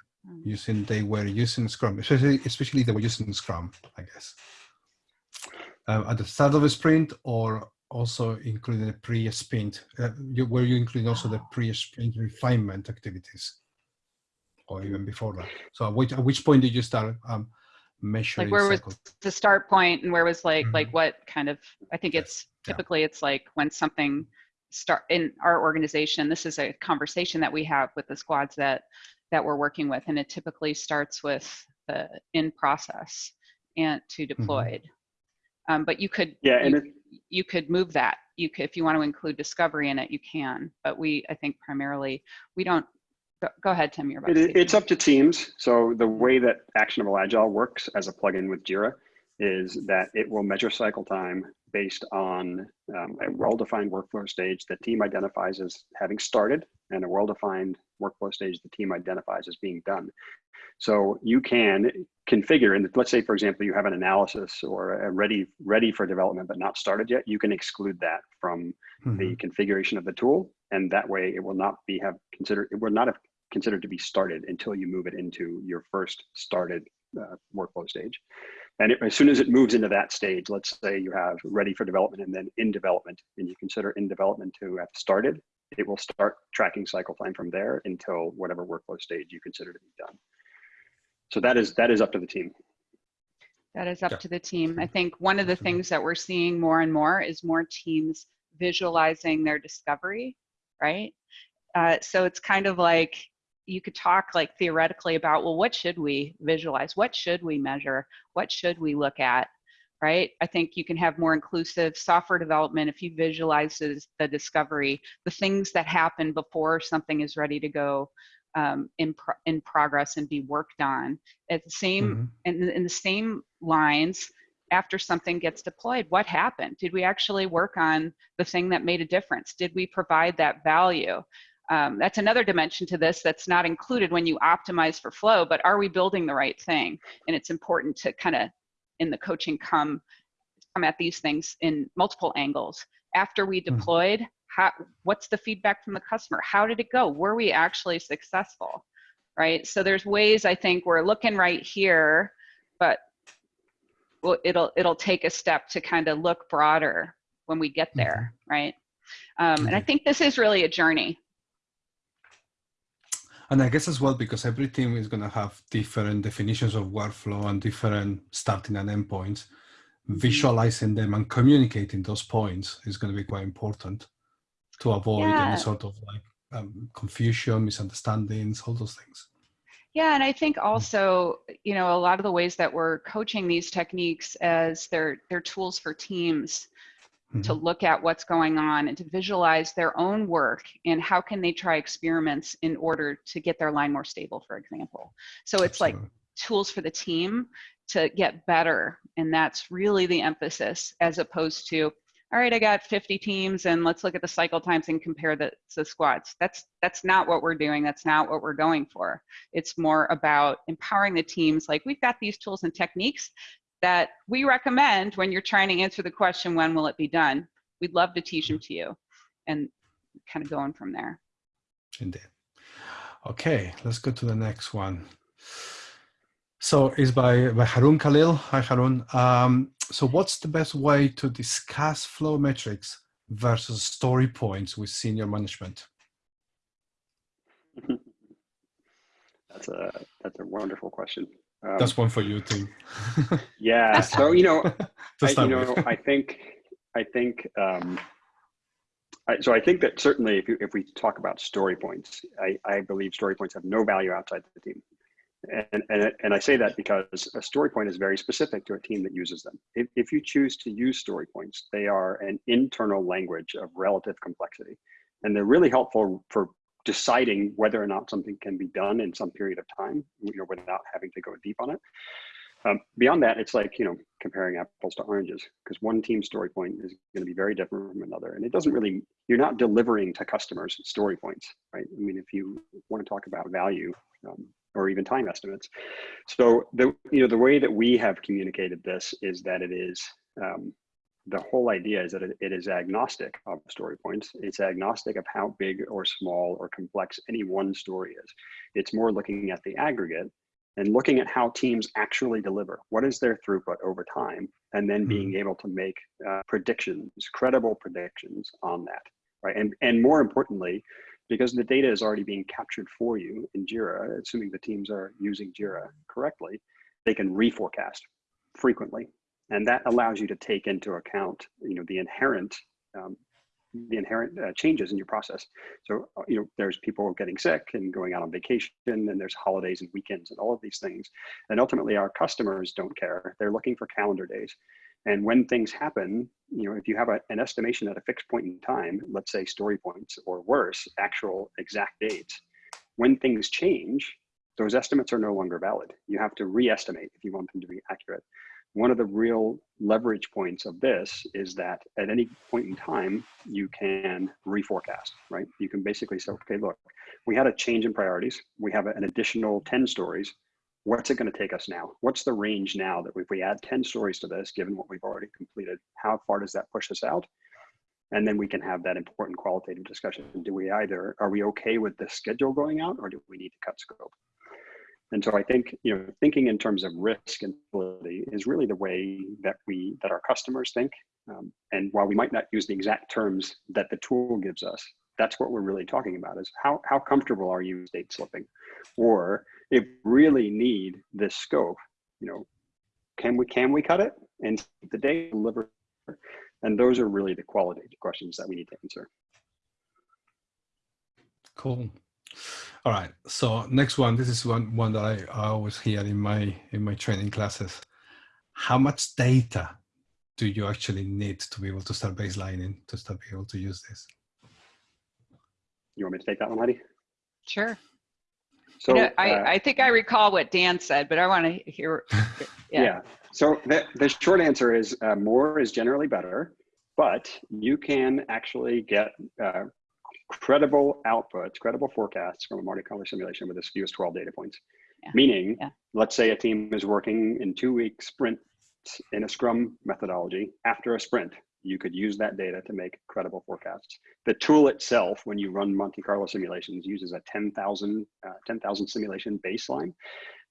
using they were using Scrum, especially, especially they were using Scrum, I guess, um, at the start of a sprint or also including the pre-sprint, uh, were you including also the pre-sprint refinement activities? Or even before that. So at which, at which point did you start um, measuring
like where
cycle?
was the start point and where was like
Mhm.
like what kind of i think
Yes.
it's
Yeah.
typically it's like when something start in our organization this is a conversation that we have with the squads that that we're working with and it typically starts with the in process and to deployed um, but you could
Yeah, and
you,
it,
you could move that you could if you want to include discovery in it you can but we i think primarily we don't go, go ahead tim you're about
It,
to
i-
say
it's up to teams. So the way that Actionable Agile works as a plugin with Jira is that it will measure cycle time based on um, a well-defined workflow stage the team identifies as having started and a well-defined workflow stage the team identifies as being done. So you can configure, and let's say, for example, you have an analysis or a ready ready for development but not started yet. You can exclude that from
Mhm.
the configuration of the tool, and that way it will not be have considered it will not have considered to be started until you move it into your first started uh, workflow stage. And it, as soon as it moves into that stage, let's say you have ready for development and then in development, and you consider in development to have started, it will start tracking cycle time from there until whatever workflow stage you consider to be done. So that is that is up to the team.
That is up
Yeah.
to the team. I think one of the things that we're seeing more and more is more teams visualizing their discovery, right? Uh, so it's kind of like you could talk like theoretically about, well, what should we visualize? What should we measure? What should we look at? Right? I think you can have more inclusive software development if you visualize the discovery, the things that happen before something is ready to go um, in pro- in progress and be worked on. At the same
Mhm.
in, in the same lines after something gets deployed what happened did we actually work on the thing that made a difference did we provide that value um, that's another dimension to this that's not included when you optimize for flow but are we building the right thing? And it's important to kind of in the coaching come come at these things in multiple angles. After we deployed how what's the feedback from the customer? How did it go? Were we actually successful? Right? So there's ways i think we're looking right here but well, it'll it'll take a step to kind of look broader when we get there, right? Um, and I
Mhm.
think this is really a journey.
And I guess as well, because every team is going to have different definitions of workflow and different starting and endpoints, visualizing them and communicating those points is going to be quite important to avoid
Yeah.
any sort of like um, confusion, misunderstandings, all those things.
Yeah, and I think also, you know, a lot of the ways that we're coaching these techniques as they're they're tools for teams to
Mhm.
look at what's going on and to visualize their own work and how can they try experiments in order to get their line more stable, for example. So it's like tools for the team to get better and that's really the emphasis as opposed to all right, I got 50 teams and let's look at the cycle times and compare the, the squads. That's, that's not what we're doing. That's not what we're going for. It's more about empowering the teams. Like we've got these tools and techniques that we recommend when you're trying to answer the question, when will it be done? We'd love to teach them to you and kind of going from there.
Indeed. Okay, let's go to the next one. So it's by, by Harun Khalil. Hi, Harun. Um, so what's the best way to discuss flow metrics versus story points with senior management?
that's a that's a wonderful question.
Um, that's one for you too.
yeah. So you know, I, you know, I think I think um, I, so. I think that certainly, if you, if we talk about story points, I, I believe story points have no value outside the team. And, and, and I say that because a story point is very specific to a team that uses them. If, if you choose to use story points, they are an internal language of relative complexity. And they're really helpful for deciding whether or not something can be done in some period of time, you know, without having to go deep on it. Um, beyond that, it's like, you know, comparing apples to oranges, because one team story point is going to be very different from another. And it doesn't really, you're not delivering to customers story points, right? I mean, if you want to talk about value, um, or even time estimates. So the you know the way that we have communicated this is that it is um, the whole idea is that it, it is agnostic of story points. It's agnostic of how big or small or complex any one story is. It's more looking at the aggregate and looking at how teams actually deliver. What is their throughput over time? And then being mm-hmm. able to make uh, predictions, credible predictions on that, right? And, and more importantly, because the data is already being captured for you in JIRA, assuming the teams are using JIRA correctly, they can reforecast frequently. And that allows you to take into account, you know, the inherent, um, the inherent uh, changes in your process. So, uh, you know, there's people getting sick and going out on vacation and there's holidays and weekends and all of these things. And ultimately our customers don't care. They're looking for calendar days. And when things happen, you know, if you have a, an estimation at a fixed point in time, let's say story points or worse, actual exact dates, when things change, those estimates are no longer valid. You have to re-estimate if you want them to be accurate. One of the real leverage points of this is that at any point in time, you can reforecast, right? You can basically say, okay, look, we had a change in priorities. We have an additional 10 stories what's it going to take us now? What's the range now that if we add 10 stories to this, given what we've already completed, how far does that push us out? And then we can have that important qualitative discussion. Do we either, are we okay with the schedule going out or do we need to cut scope? And so I think, you know, thinking in terms of risk and ability is really the way that we, that our customers think. Um, and while we might not use the exact terms that the tool gives us, that's what we're really talking about is how, how comfortable are you date slipping? Or if really need this scope, you know, can we can we cut it and the data deliver? And those are really the quality questions that we need to answer.
Cool. All right. So next one, this is one one that I, I always hear in my in my training classes. How much data do you actually need to be able to start baselining to start be able to use this?
You want me to take that one, Heidi?
Sure. So you know, I, uh, I think I recall what Dan said, but I want to hear.
Yeah. yeah. So the, the short answer is uh, more is generally better, but you can actually get uh, credible outputs, credible forecasts from a Monte Carlo simulation with as few as 12 data points. Yeah. Meaning, yeah. let's say a team is working in two week sprints in a Scrum methodology. After a sprint, you could use that data to make credible forecasts. The tool itself, when you run Monte Carlo simulations, uses a 10,000 uh, 10, simulation baseline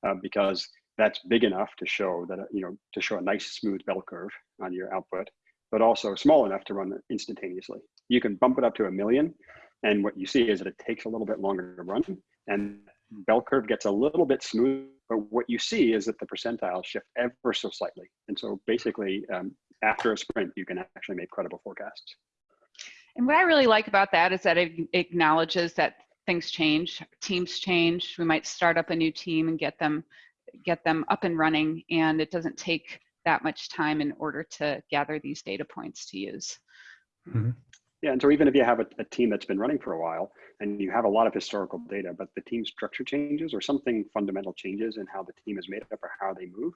uh, because that's big enough to show that, you know, to show a nice smooth bell curve on your output, but also small enough to run instantaneously. You can bump it up to a million. And what you see is that it takes a little bit longer to run and bell curve gets a little bit smooth, but what you see is that the percentiles shift ever so slightly. And so basically um, after a sprint, you can actually make credible forecasts.
And what I really like about that is that it acknowledges that things change, teams change. We might start up a new team and get them get them up and running, and it doesn't take that much time in order to gather these data points to use.
Mm -hmm. Yeah, and so even if you have a, a, team that's been running for a while and you have a lot of historical data, but the team structure changes or something fundamental changes in how the team is made up or how they move,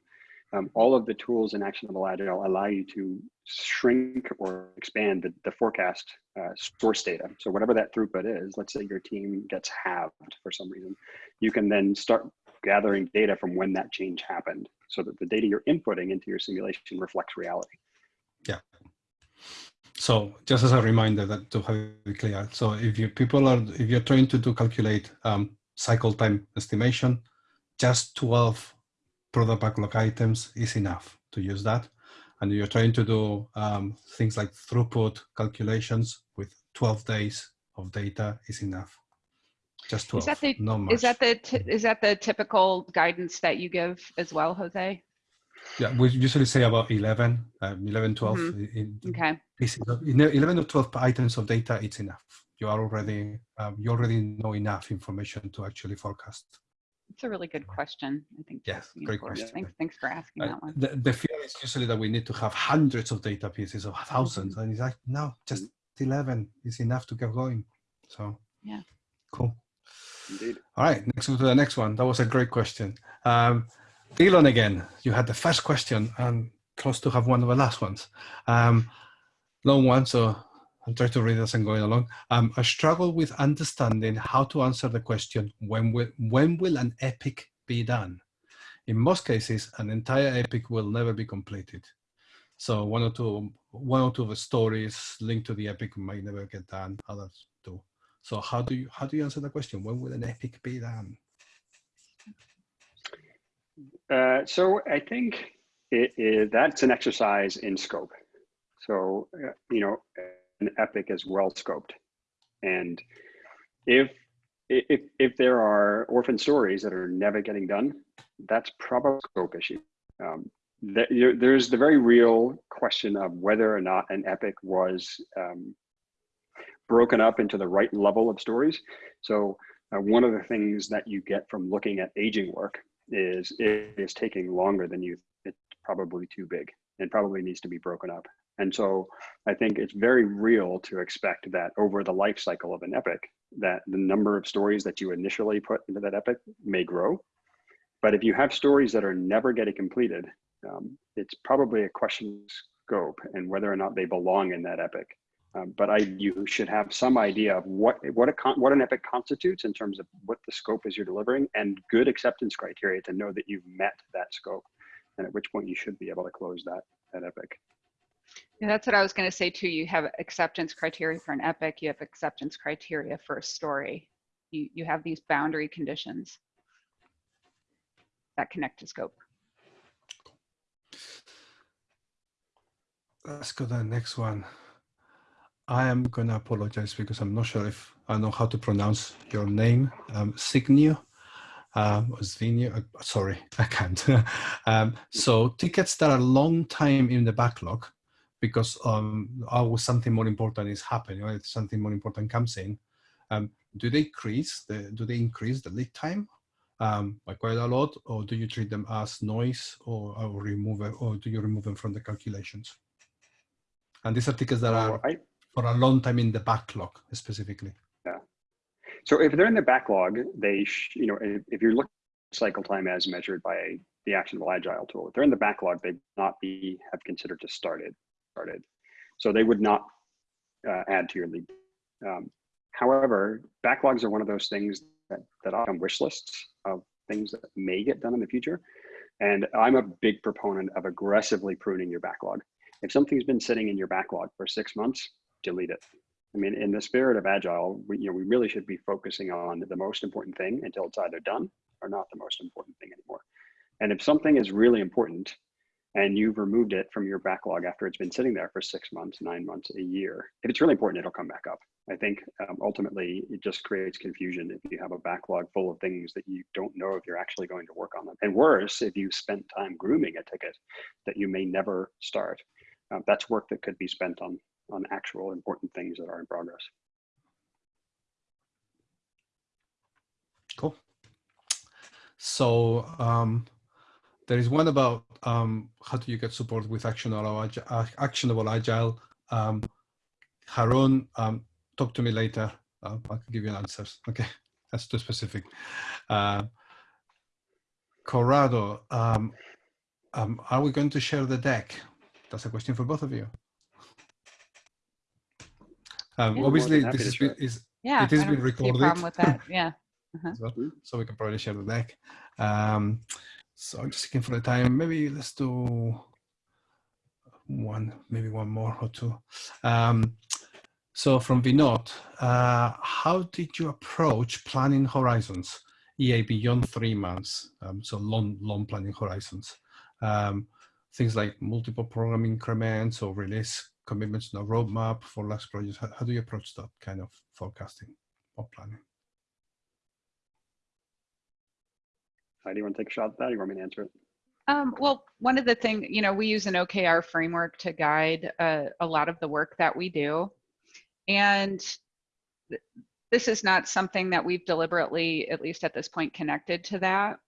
um, all of the tools in Actionable Agile allow you to shrink or expand the, the forecast uh, source data. So whatever that throughput is, let's say your team gets halved for some reason, you can then start gathering data from when that change happened so that the data you're inputting into your simulation reflects reality.
So just as a reminder that to have it clear. So if you people are, if you're trying to do calculate um, cycle time estimation, just 12 product backlog items is enough to use that. And you're trying to do um, things like throughput calculations with 12 days of data is enough. Just 12,
is that the. Is that the, is that the typical guidance that you give as well, Jose?
Yeah, we usually say about 11, um, 11, 12. Mm -hmm. in,
okay.
Pieces of, 11 or 12 items of data, it's enough. You are already, um, you already know enough information to actually forecast.
It's a really good question. I think.
Yes, great question.
Thanks, thanks for asking uh, that one.
The, the fear is usually that we need to have hundreds of data pieces or 1000s mm -hmm. and it's like, no, just 11 is enough to get going. So,
yeah.
Cool.
Indeed.
All right, next to the next one. That was a great question. Um, Elon again, you had the first question and close to have one of the last ones. Um, long one, so I'll try to read as I'm going along. Um, I struggle with understanding how to answer the question, when will, when will an epic be done? In most cases, an entire epic will never be completed. So one or two, one or two of the stories linked to the epic might never get done, others do. So how do you, how do you answer the question? When will an epic be done?
Uh, so I think it, it, that's an exercise in scope. So, uh, you know, an epic is well scoped. And if if if there are orphan stories that are never getting done, that's probably a scope issue. Um, there's the very real question of whether or not an epic was um, broken up into the right level of stories. So uh, one of the things that you get from looking at aging work is it is taking longer than you. It's probably too big and probably needs to be broken up. And so I think it's very real to expect that over the life cycle of an epic, that the number of stories that you initially put into that epic may grow. But if you have stories that are never getting completed, um, it's probably a question of scope and whether or not they belong in that epic. Um, but I, you should have some idea of what what a what an epic constitutes in terms of what the scope is you're delivering, and good acceptance criteria to know that you've met that scope, and at which point you should be able to close that that epic.
Yeah, that's what I was going to say too. You have acceptance criteria for an epic. You have acceptance criteria for a story. You, you have these boundary conditions that connect to scope.
Let's go to the next one. I am going to apologize because I'm not sure if I know how to pronounce your name. Um, Signio. Um, uh, sorry, I can't. um, so tickets that are long time in the backlog because um, always something more important is happening, right? something more important comes in. Um, do they increase the do they increase the lead time um, by quite a lot, or do you treat them as noise, or, or remove or do you remove them from the calculations? And these are tickets that are I, for a long time in the backlog specifically.
Yeah. So if they're in the backlog, they you know if, if you're looking cycle time as measured by the actionable agile tool, if they're in the backlog, they not be have considered to start it started. So they would not uh, add to your lead. Um, however, backlogs are one of those things that, that on wish lists of things that may get done in the future. And I'm a big proponent of aggressively pruning your backlog. If something's been sitting in your backlog for six months, delete it. I mean, in the spirit of agile, we, you know, we really should be focusing on the most important thing until it's either done or not the most important thing anymore. And if something is really important, and you've removed it from your backlog after it's been sitting there for six months, nine months, a year, if it's really important, it'll come back up. I think um, ultimately it just creates confusion if you have a backlog full of things that you don't know if you're actually going to work on them. And worse, if you spent time grooming a ticket that you may never start. Uh, that's work that could be spent on, on actual important things that are in progress.
Cool. So um, there is one about um, how do you get support with actionable agile. Actionable agile. Um, Harun, um, talk to me later. Uh, I can give you answers. Okay, that's too specific. Uh, Corrado, um, um, are we going to share the deck? That's a question for both of you. Um,
Yeah,
obviously, this
happy
is,
to share.
is
Yeah.
It is
I don't
being recorded.
problem with that. Yeah.
as well, so we can probably share the deck. Um, so I'm just looking for the time. Maybe let's do one, maybe one more or two. Um, so from Vinod, uh, how did you approach planning horizons, EA beyond three months? Um, so long, long planning horizons. Um, things like multiple program increments or release commitments on a roadmap for large projects. How, how do you approach that kind of forecasting or planning?
Heidi, you want to take a shot at that? Or you want me to answer it?
Um, well, one of the things, you know, we use an OKR framework to guide uh, a lot of the work that we do. And th- this is not something that we've deliberately, at least at this point, connected to that.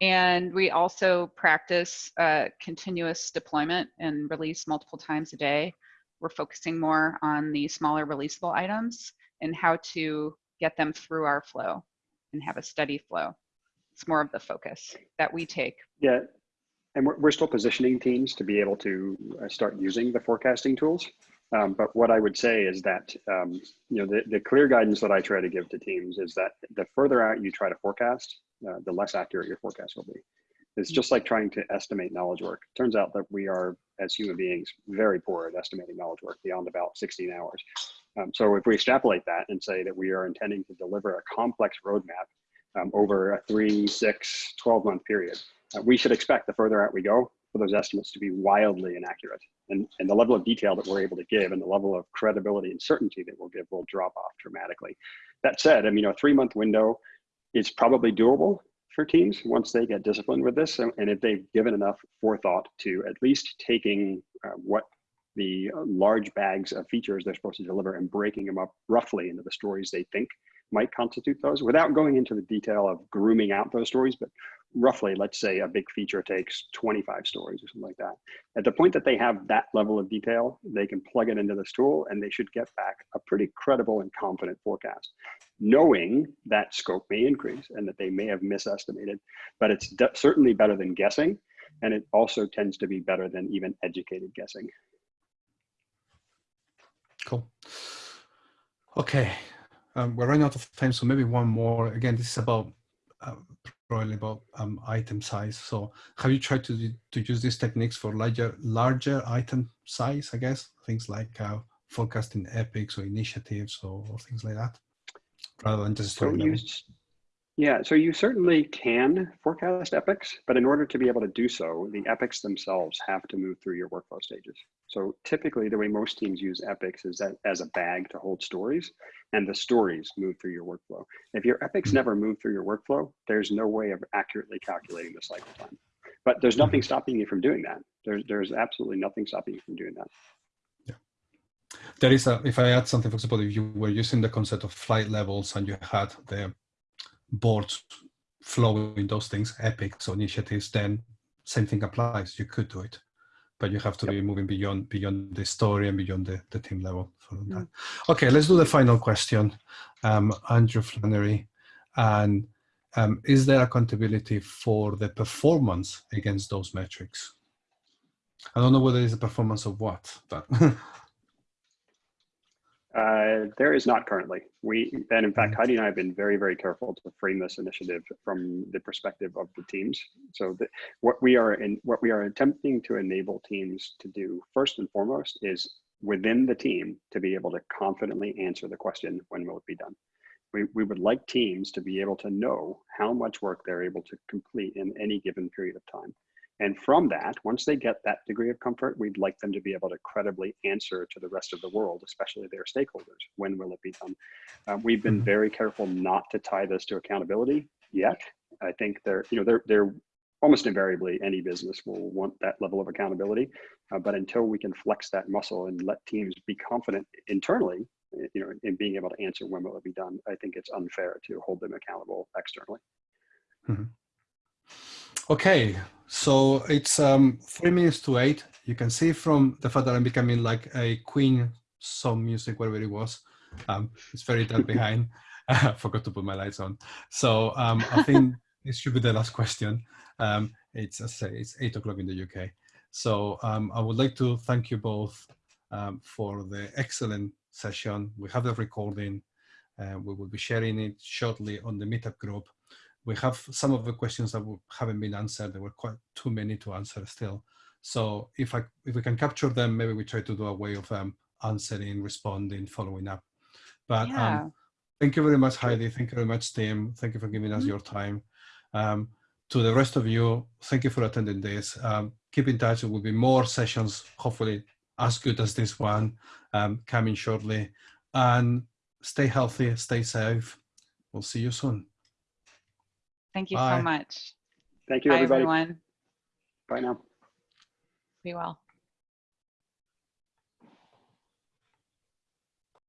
And we also practice uh, continuous deployment and release multiple times a day. We're focusing more on the smaller releasable items and how to get them through our flow and have a steady flow. It's more of the focus that we take.
Yeah, and we're, we're still positioning teams to be able to uh, start using the forecasting tools. Um, but what I would say is that, um, you know, the, the clear guidance that I try to give to teams is that the further out you try to forecast, uh, the less accurate your forecast will be. It's just like trying to estimate knowledge work. Turns out that we are, as human beings, very poor at estimating knowledge work beyond about 16 hours. Um, so if we extrapolate that and say that we are intending to deliver a complex roadmap um, over a three, six, 12 month period, uh, we should expect the further out we go for those estimates to be wildly inaccurate. And, and the level of detail that we're able to give and the level of credibility and certainty that we'll give will drop off dramatically. That said, I mean, a three month window is probably doable for teams once they get disciplined with this. And, and if they've given enough forethought to at least taking uh, what the uh, large bags of features they're supposed to deliver and breaking them up roughly into the stories they think might constitute those without going into the detail of grooming out those stories, but roughly, let's say a big feature takes 25 stories or something like that. At the point that they have that level of detail, they can plug it into this tool and they should get back a pretty credible and confident forecast, knowing that scope may increase and that they may have misestimated, but it's certainly better than guessing. And it also tends to be better than even educated guessing.
Cool. Okay, um, we're running out of time, so maybe one more. Again, this is about uh, probably about um, item size. So, have you tried to to use these techniques for larger larger item size? I guess things like uh, forecasting epics or initiatives or, or, things like that, rather than just
so you, yeah, so you certainly can forecast epics, but in order to be able to do so, the epics themselves have to move through your workflow stages. So typically the way most teams use epics is that as a bag to hold stories and the stories move through your workflow. If your epics mm-hmm. never move through your workflow, there's no way of accurately calculating the cycle time. But there's nothing mm-hmm. stopping you from doing that. There's, there's absolutely nothing stopping you from doing that.
Yeah. There is a, if I add something, for example, if you were using the concept of flight levels and you had the boards flowing those things, epics or initiatives, then same thing applies. You could do it, but you have to yep. be moving beyond beyond the story and beyond the, the team level for mm. that. Okay, let's do the final question. Um, Andrew Flannery, and um, is there accountability for the performance against those metrics? I don't know whether it's a performance of what, but
Uh, there is not currently. We and in fact, Heidi and I have been very, very careful to frame this initiative from the perspective of the teams. So the, what we are in, what we are attempting to enable teams to do first and foremost is within the team to be able to confidently answer the question, when will it be done? We, we would like teams to be able to know how much work they're able to complete in any given period of time. And from that, once they get that degree of comfort, we'd like them to be able to credibly answer to the rest of the world, especially their stakeholders. When will it be done? Um, we've been
Mhm.
very careful not to tie this to accountability yet. I think they're, you know, they're, they're almost invariably any business will want that level of accountability. Uh, but until we can flex that muscle and let teams be confident internally, eh, you know, in being able to answer when will it be done, I think it's unfair to hold them accountable externally.
Okay, so it's um, three minutes to eight. You can see from the fact that I'm becoming like a Queen song music, wherever it was. Um, it's very dark behind. I forgot to put my lights on. So um, I think This should be the last question. Um, it's, as I say, it's eight o'clock in the UK. So um, I would like to thank you both um, for the excellent session. We have the recording. Uh, we will be sharing it shortly on the meetup group. We have some of the questions that haven't been answered. There were quite too many to answer still. So if I if we can capture them, maybe we try to do a way of um, answering, responding, following up. But
Yeah.
um, thank you very much, Heidi. Thank you very much, Tim. Thank you for giving us
Mhm.
your time. Um, to the rest of you, thank you for attending this. Um, keep in touch. There will be more sessions, hopefully as good as this one, um, coming shortly. And stay healthy, stay safe. We'll see you soon.
Thank you
Bye.
so much.
Thank you,
Bye,
everybody.
everyone.
Bye now.
Be well.